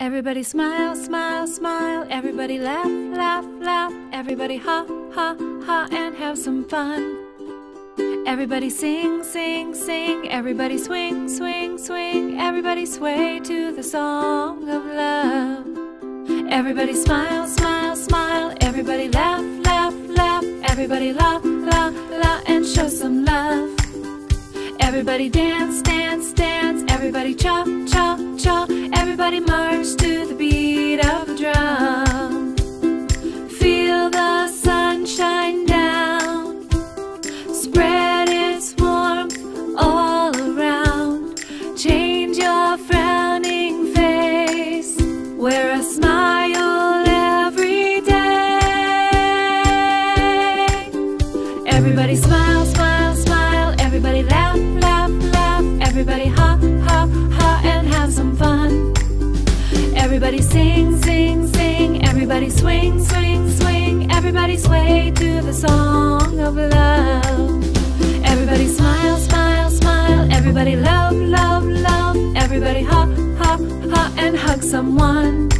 Everybody smile, smile, smile. Everybody laugh, laugh, laugh. Everybody ha, ha, ha, and have some fun. Everybody sing, sing, sing. Everybody swing, swing, swing. Everybody sway to the song of love. Everybody smile, smile, smile. Everybody laugh, laugh, laugh. Everybody la, la, la, and show some love. Everybody dance, dance, dance. Everybody cha, cha, cha. Everybody march to the beat of the drum. Feel the sunshine down. Spread its warmth all around. Change your frowning face. Wear a smile every day. Everybody smile, smile, Everybody swing, swing, swing. Everybody sway to the song of love. Everybody smile, smile, smile. Everybody love, love, love. Everybody ha, ha, ha, and hug someone.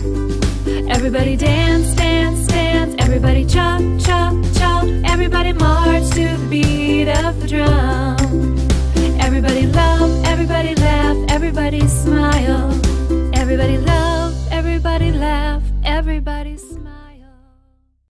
Everybody dance, dance, dance. Everybody cha, cha, cha. Everybody march to the beat of the drum. Everybody love, everybody laugh, everybody smile. Everybody love, Everybody smile.